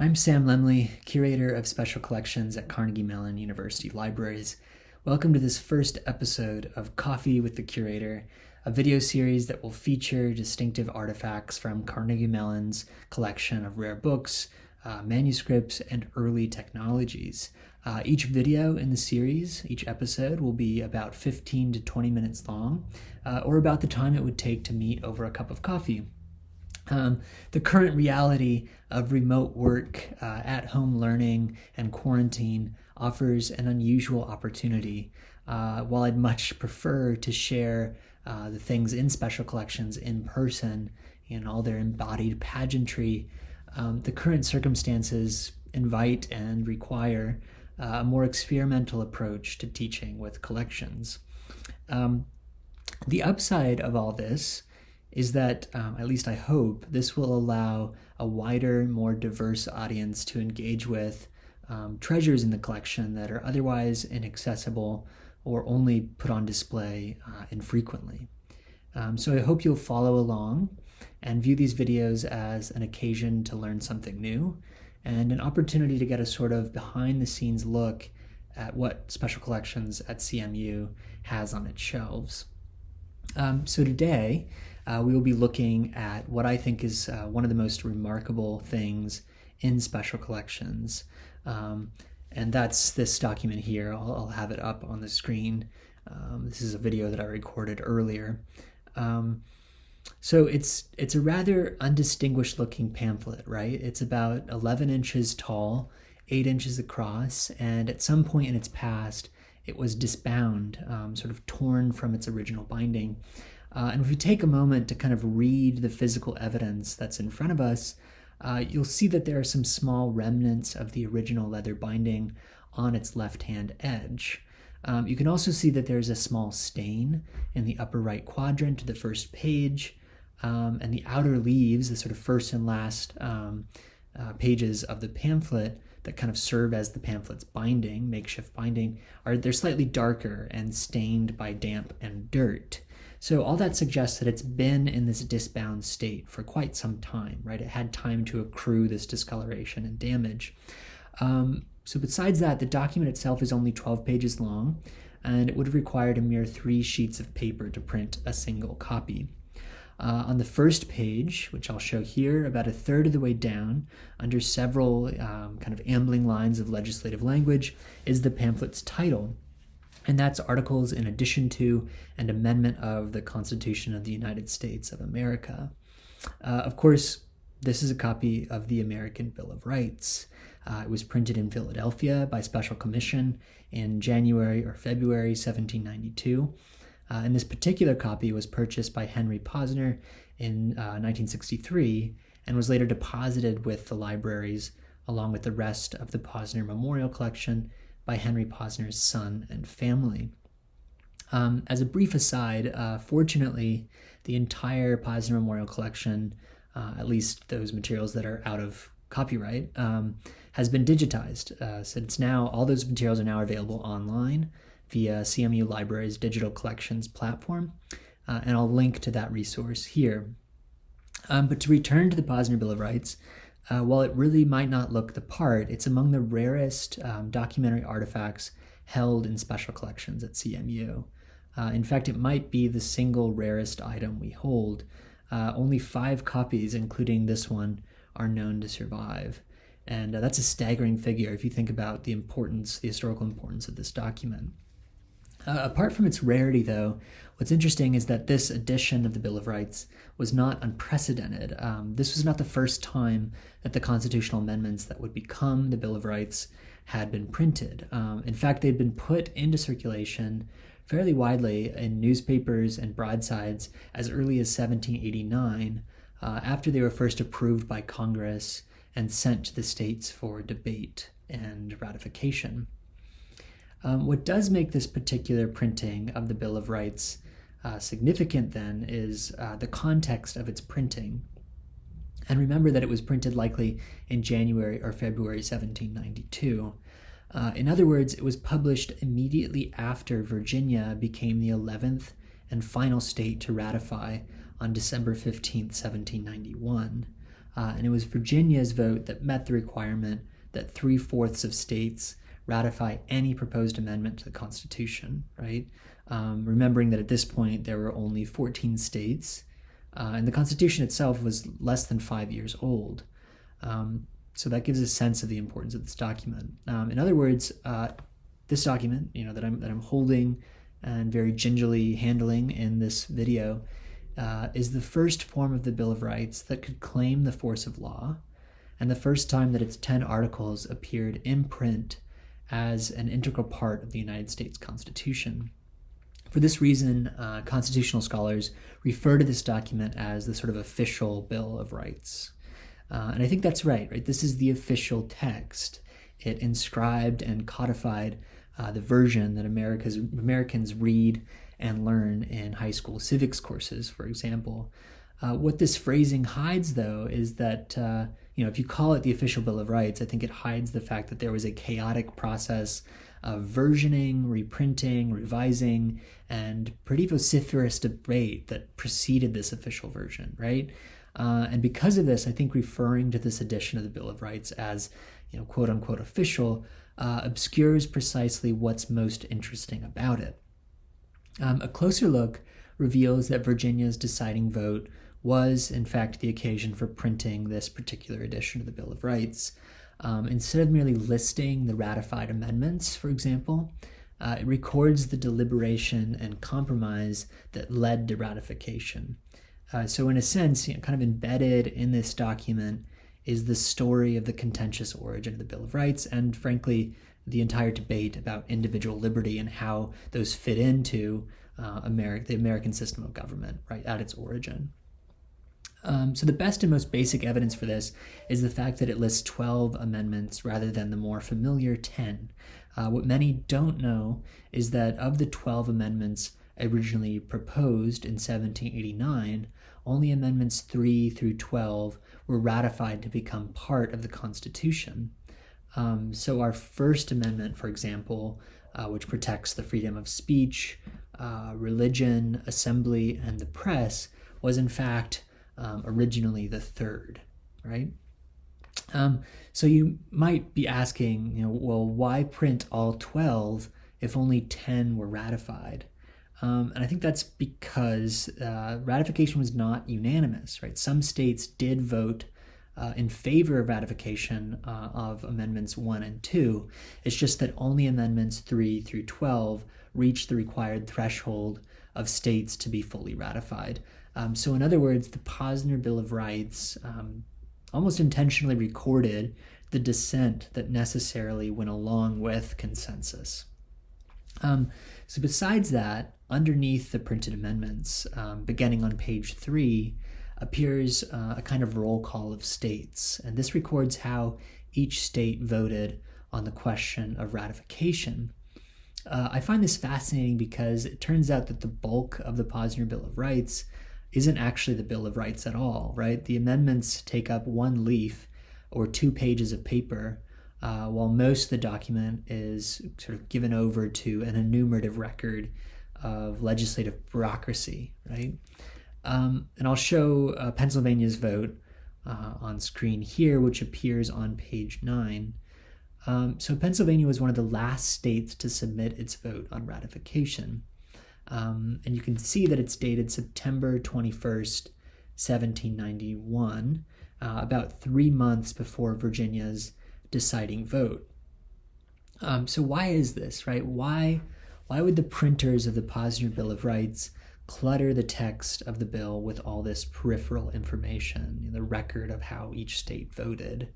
I'm Sam Lemley, Curator of Special Collections at Carnegie Mellon University Libraries. Welcome to this first episode of Coffee with the Curator, a video series that will feature distinctive artifacts from Carnegie Mellon's collection of rare books, uh, manuscripts, and early technologies. Uh, each video in the series, each episode, will be about 15 to 20 minutes long, uh, or about the time it would take to meet over a cup of coffee. Um, the current reality of remote work, uh, at home learning, and quarantine offers an unusual opportunity. Uh, while I'd much prefer to share uh, the things in special collections in person in all their embodied pageantry, um, the current circumstances invite and require uh, a more experimental approach to teaching with collections. Um, the upside of all this is that, um, at least I hope, this will allow a wider, more diverse audience to engage with um, treasures in the collection that are otherwise inaccessible or only put on display uh, infrequently. Um, so I hope you'll follow along and view these videos as an occasion to learn something new and an opportunity to get a sort of behind the scenes look at what Special Collections at CMU has on its shelves. Um, so today, uh, we will be looking at what I think is uh, one of the most remarkable things in special collections. Um, and that's this document here. I'll, I'll, have it up on the screen. Um, this is a video that I recorded earlier. Um, so it's it's a rather undistinguished looking pamphlet, right? It's about 11 inches tall, 8 inches across, and at some point in its past, it was disbound, um, sort of torn from its original binding. Uh, and if we take a moment to kind of read the physical evidence that's in front of us, uh, you'll see that there are some small remnants of the original leather binding on its left-hand edge. Um, you can also see that there's a small stain in the upper right quadrant of the first page, um, and the outer leaves, the sort of first and last um, uh, pages of the pamphlet that kind of serve as the pamphlet's binding, makeshift binding, are they're slightly darker and stained by damp and dirt. So all that suggests that it's been in this disbound state for quite some time, right? It had time to accrue this discoloration and damage. Um, so besides that, the document itself is only 12 pages long, and it would have required a mere three sheets of paper to print a single copy. Uh, on the first page, which I'll show here, about a third of the way down, under several um, kind of ambling lines of legislative language, is the pamphlet's title, and that's articles in addition to and amendment of the Constitution of the United States of America. Uh, of course, this is a copy of the American Bill of Rights. Uh, it was printed in Philadelphia by special commission in January or February 1792. Uh, and this particular copy was purchased by Henry Posner in 1963 uh, and was later deposited with the libraries along with the rest of the Posner Memorial Collection by Henry Posner's son and family. Um, as a brief aside, uh, fortunately, the entire Posner Memorial Collection, uh, at least those materials that are out of copyright, um, has been digitized. Uh, so it's now, all those materials are now available online via CMU Library's digital collections platform. Uh, and I'll link to that resource here. Um, but to return to the Posner Bill of Rights, uh, while it really might not look the part, it's among the rarest um, documentary artifacts held in special collections at CMU. Uh, in fact, it might be the single rarest item we hold. Uh, only five copies, including this one, are known to survive. And uh, that's a staggering figure if you think about the importance, the historical importance of this document. Uh, apart from its rarity, though, what's interesting is that this edition of the Bill of Rights was not unprecedented. Um, this was not the first time that the constitutional amendments that would become the Bill of Rights had been printed. Um, in fact, they'd been put into circulation fairly widely in newspapers and broadsides as early as 1789, uh, after they were first approved by Congress and sent to the states for debate and ratification. Um, what does make this particular printing of the Bill of Rights uh, significant then is uh, the context of its printing. And remember that it was printed likely in January or February 1792. Uh, in other words, it was published immediately after Virginia became the 11th and final state to ratify on December 15, 1791. Uh, and it was Virginia's vote that met the requirement that three fourths of states ratify any proposed amendment to the Constitution, right? Um, remembering that at this point there were only 14 states, uh, and the Constitution itself was less than five years old. Um, so that gives a sense of the importance of this document. Um, in other words, uh, this document, you know, that I'm that I'm holding and very gingerly handling in this video, uh, is the first form of the Bill of Rights that could claim the force of law, and the first time that its ten articles appeared in print as an integral part of the United States Constitution. For this reason, uh, constitutional scholars refer to this document as the sort of official Bill of Rights. Uh, and I think that's right, right? This is the official text. It inscribed and codified uh, the version that America's, Americans read and learn in high school civics courses, for example. Uh, what this phrasing hides, though, is that uh, you know if you call it the official Bill of Rights, I think it hides the fact that there was a chaotic process of versioning, reprinting, revising, and pretty vociferous debate that preceded this official version, right? Uh, and because of this, I think referring to this edition of the Bill of Rights as, you know, quote unquote official uh, obscures precisely what's most interesting about it. Um, a closer look reveals that Virginia's deciding vote was, in fact, the occasion for printing this particular edition of the Bill of Rights. Um, instead of merely listing the ratified amendments, for example, uh, it records the deliberation and compromise that led to ratification. Uh, so, in a sense, you know, kind of embedded in this document is the story of the contentious origin of the Bill of Rights and, frankly, the entire debate about individual liberty and how those fit into uh, Ameri- the American system of government, right, at its origin. Um, so, the best and most basic evidence for this is the fact that it lists 12 amendments rather than the more familiar 10. Uh, what many don't know is that of the 12 amendments originally proposed in 1789, only amendments 3 through 12 were ratified to become part of the Constitution. Um, so, our First Amendment, for example, uh, which protects the freedom of speech, uh, religion, assembly, and the press, was in fact um, originally the third, right? Um, so you might be asking, you know, well, why print all 12 if only 10 were ratified? Um, and I think that's because uh, ratification was not unanimous, right? Some states did vote uh, in favor of ratification uh, of Amendments 1 and 2. It's just that only Amendments 3 through 12 reached the required threshold of states to be fully ratified. Um, so, in other words, the Posner Bill of Rights um, almost intentionally recorded the dissent that necessarily went along with consensus. Um, so, besides that, underneath the printed amendments, um, beginning on page three, appears uh, a kind of roll call of states. And this records how each state voted on the question of ratification. Uh, I find this fascinating because it turns out that the bulk of the Posner Bill of Rights isn't actually the Bill of Rights at all, right? The amendments take up one leaf or two pages of paper, uh, while most of the document is sort of given over to an enumerative record of legislative bureaucracy, right? Um, and I'll show uh, Pennsylvania's vote uh, on screen here, which appears on page 9. Um, so Pennsylvania was one of the last states to submit its vote on ratification. Um, and you can see that it's dated September 21st, 1791, uh, about three months before Virginia's deciding vote. Um, so why is this, right? Why, why would the printers of the Posner Bill of Rights clutter the text of the bill with all this peripheral information, the record of how each state voted.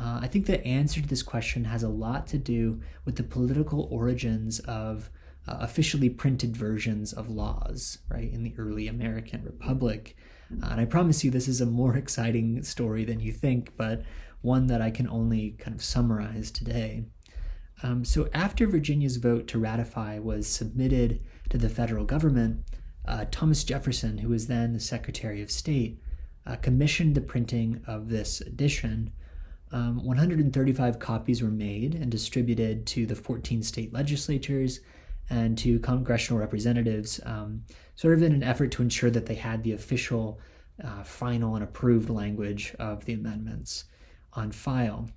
Uh, I think the answer to this question has a lot to do with the political origins of uh, officially printed versions of laws, right, in the early American Republic. Uh, and I promise you, this is a more exciting story than you think, but one that I can only kind of summarize today. Um, so, after Virginia's vote to ratify was submitted to the federal government, uh, Thomas Jefferson, who was then the Secretary of State, uh, commissioned the printing of this edition. Um, 135 copies were made and distributed to the 14 state legislatures and to congressional representatives, um, sort of in an effort to ensure that they had the official uh, final and approved language of the amendments on file.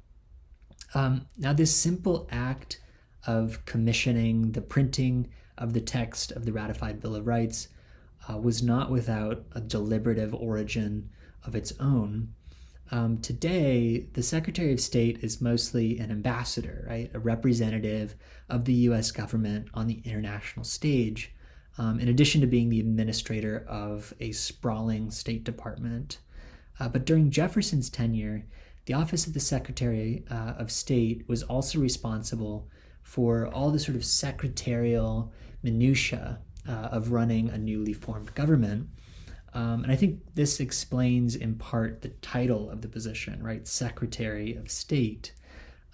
Um, now, this simple act of commissioning the printing of the text of the ratified Bill of Rights uh, was not without a deliberative origin of its own. Um, today, the Secretary of State is mostly an ambassador, right? A representative of the US government on the international stage, um, in addition to being the administrator of a sprawling State Department. Uh, but during Jefferson's tenure, the Office of the Secretary uh, of State was also responsible for all the sort of secretarial minutiae uh, of running a newly formed government. Um, and I think this explains in part the title of the position, right? Secretary of State.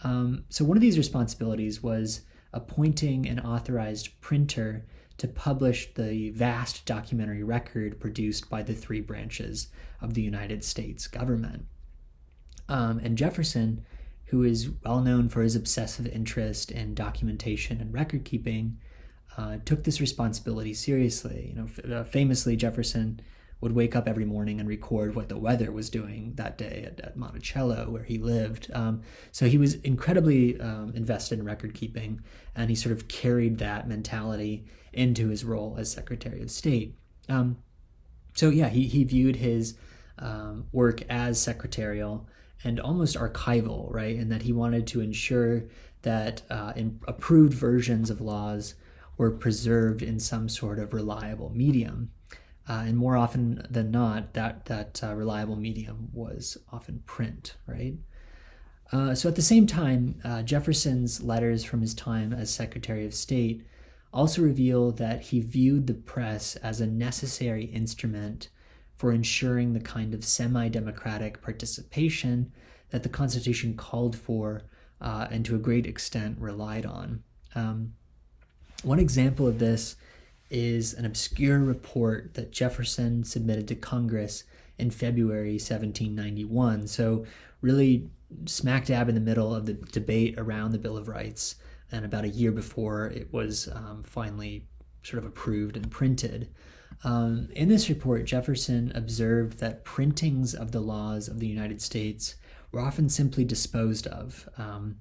Um, so one of these responsibilities was appointing an authorized printer to publish the vast documentary record produced by the three branches of the United States government. Um, and Jefferson, who is well known for his obsessive interest in documentation and record keeping, uh, took this responsibility seriously. You know, uh, famously, Jefferson would wake up every morning and record what the weather was doing that day at, at Monticello, where he lived. Um, so he was incredibly um, invested in record keeping, and he sort of carried that mentality into his role as Secretary of State. Um, so yeah, he, he viewed his um, work as secretarial and almost archival, right? And that he wanted to ensure that uh, approved versions of laws were preserved in some sort of reliable medium. Uh, and more often than not, that that uh, reliable medium was often print, right? Uh, so at the same time, uh, Jefferson's letters from his time as Secretary of State also reveal that he viewed the press as a necessary instrument for ensuring the kind of semi-democratic participation that the Constitution called for uh, and to a great extent relied on. Um, one example of this is an obscure report that Jefferson submitted to Congress in February 1791. So, really smack dab in the middle of the debate around the Bill of Rights, and about a year before it was um, finally sort of approved and printed. Um, in this report, Jefferson observed that printings of the laws of the United States were often simply disposed of. Um,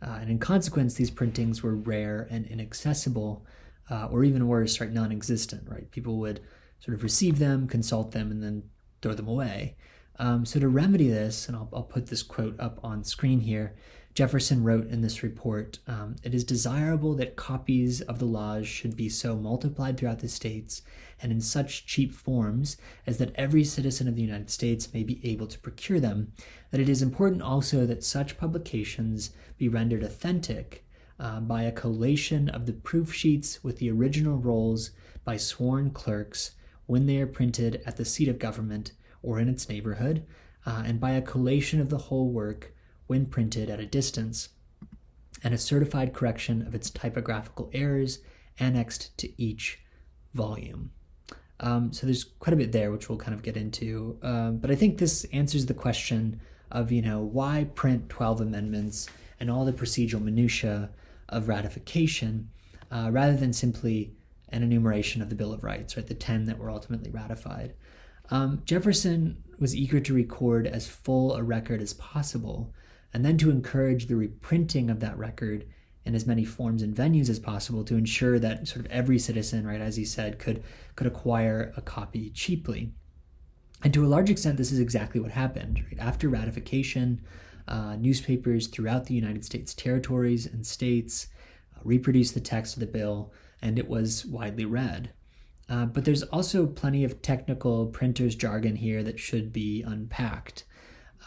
uh, and in consequence, these printings were rare and inaccessible, uh, or even worse, right, non-existent. Right, people would sort of receive them, consult them, and then throw them away. Um, so to remedy this, and I'll, I'll put this quote up on screen here, Jefferson wrote in this report um, It is desirable that copies of the laws should be so multiplied throughout the states and in such cheap forms as that every citizen of the United States may be able to procure them. That it is important also that such publications be rendered authentic uh, by a collation of the proof sheets with the original rolls by sworn clerks when they are printed at the seat of government or in its neighborhood, uh, and by a collation of the whole work when printed at a distance, and a certified correction of its typographical errors annexed to each volume. Um, so there's quite a bit there, which we'll kind of get into. Um, but I think this answers the question of, you know, why print 12 amendments and all the procedural minutiae of ratification uh, rather than simply an enumeration of the Bill of Rights, right? The 10 that were ultimately ratified. Um, Jefferson was eager to record as full a record as possible and then to encourage the reprinting of that record in as many forms and venues as possible to ensure that sort of every citizen, right, as he said, could could acquire a copy cheaply. And to a large extent, this is exactly what happened. Right? After ratification, uh, newspapers throughout the United States territories and states uh, reproduced the text of the bill, and it was widely read. Uh, but there's also plenty of technical printer's jargon here that should be unpacked.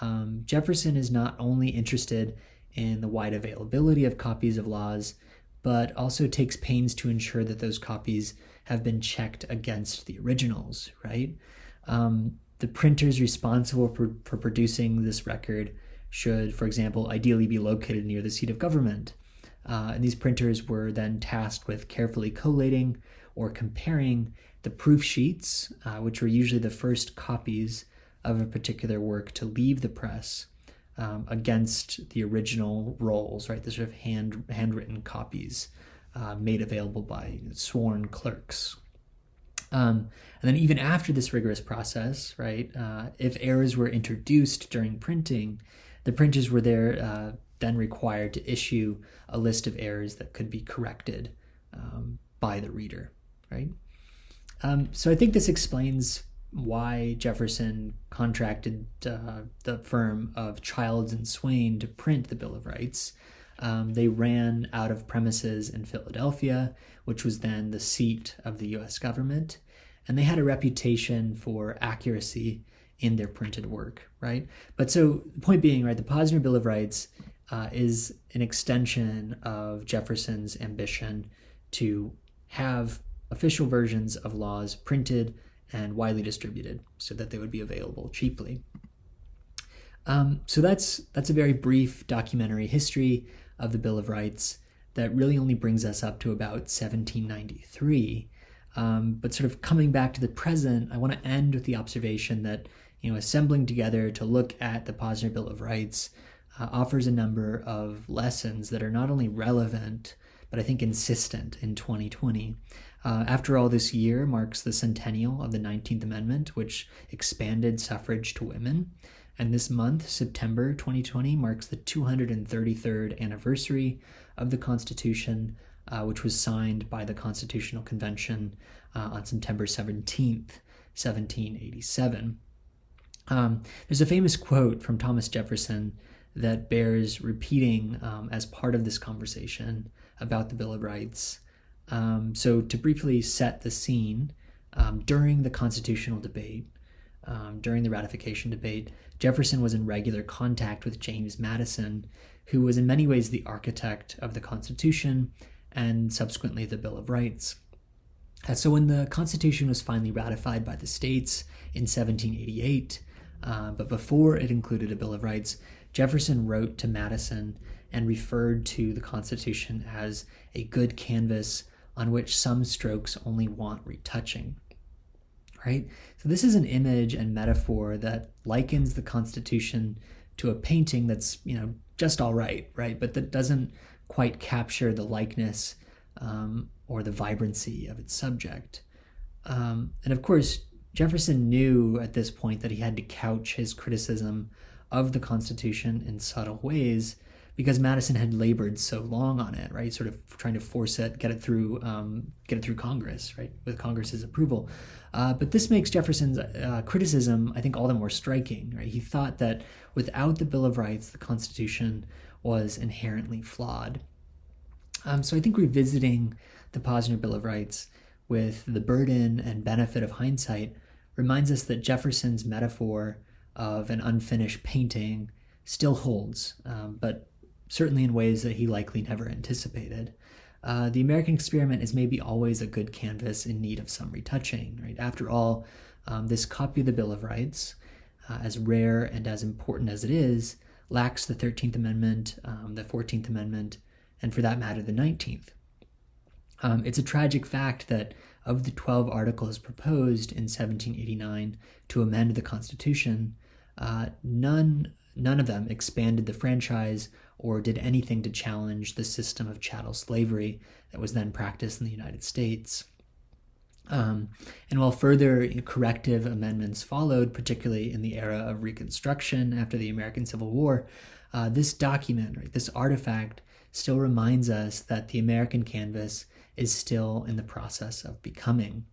Um, Jefferson is not only interested in the wide availability of copies of laws, but also takes pains to ensure that those copies have been checked against the originals, right? Um, the printers responsible for, for producing this record should, for example, ideally be located near the seat of government. Uh, and these printers were then tasked with carefully collating or comparing the proof sheets, uh, which were usually the first copies of a particular work to leave the press um, against the original rolls, right? The sort of hand handwritten copies uh, made available by sworn clerks. Um, and then even after this rigorous process, right, uh, if errors were introduced during printing, the printers were there uh, then required to issue a list of errors that could be corrected um, by the reader, right? Um, so I think this explains why Jefferson contracted uh, the firm of Childs and Swaine to print the Bill of Rights. Um, they ran out of premises in Philadelphia, which was then the seat of the US government, and they had a reputation for accuracy in their printed work, right? But so the point being, right, the Posner Bill of Rights uh, is an extension of Jefferson's ambition to have official versions of laws printed and widely distributed so that they would be available cheaply. Um, so that's that's a very brief documentary history of the Bill of Rights that really only brings us up to about 1793. Um, but sort of coming back to the present, I want to end with the observation that you know assembling together to look at the Posner Bill of Rights uh, offers a number of lessons that are not only relevant but I think insistent in 2020. Uh, after all, this year marks the centennial of the 19th Amendment, which expanded suffrage to women. And this month, September 2020, marks the 233rd anniversary of the Constitution, uh, which was signed by the Constitutional Convention uh, on September 17th, 1787. Um, there's a famous quote from Thomas Jefferson that bears repeating um, as part of this conversation about the Bill of Rights. Um, so, to briefly set the scene, um, during the constitutional debate, um, during the ratification debate, Jefferson was in regular contact with James Madison, who was in many ways the architect of the Constitution and subsequently the Bill of Rights. So, when the Constitution was finally ratified by the states in 1788, uh, but before it included a Bill of Rights, Jefferson wrote to Madison and referred to the Constitution as a good canvas on which some strokes only want retouching. Right? So, this is an image and metaphor that likens the Constitution to a painting that's, you know, just all right, right? But that doesn't quite capture the likeness um, or the vibrancy of its subject. Um, and of course, Jefferson knew at this point that he had to couch his criticism of the Constitution in subtle ways because Madison had labored so long on it, right? Sort of trying to force it, get it through, um, get it through Congress, right, with Congress's approval. Uh, but this makes Jefferson's uh, criticism, I think, all the more striking, right? He thought that without the Bill of Rights, the Constitution was inherently flawed. Um, so I think revisiting the Posner Bill of Rights with the burden and benefit of hindsight reminds us that Jefferson's metaphor of an unfinished painting still holds, um, but certainly in ways that he likely never anticipated. Uh, the American experiment is maybe always a good canvas in need of some retouching. Right? After all, um, this copy of the Bill of Rights, uh, as rare and as important as it is, lacks the 13th Amendment, um, the 14th Amendment, and for that matter, the 19th. Um, it's a tragic fact that of the 12 articles proposed in 1789 to amend the Constitution, uh, none none of them expanded the franchise or did anything to challenge the system of chattel slavery that was then practiced in the United States. Um, and while further corrective amendments followed, particularly in the era of Reconstruction after the American Civil War, uh, this document, right, this artifact, still reminds us that the American canvas is still in the process of becoming.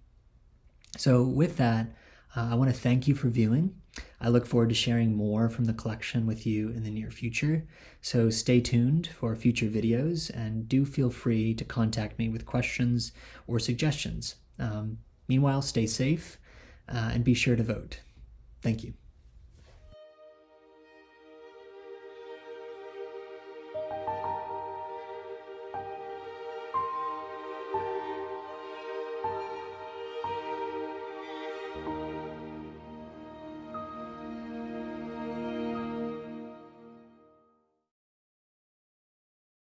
So, with that, uh, I want to thank you for viewing. I look forward to sharing more from the collection with you in the near future. So stay tuned for future videos and do feel free to contact me with questions or suggestions. Um, meanwhile, stay safe uh, and be sure to vote. Thank you.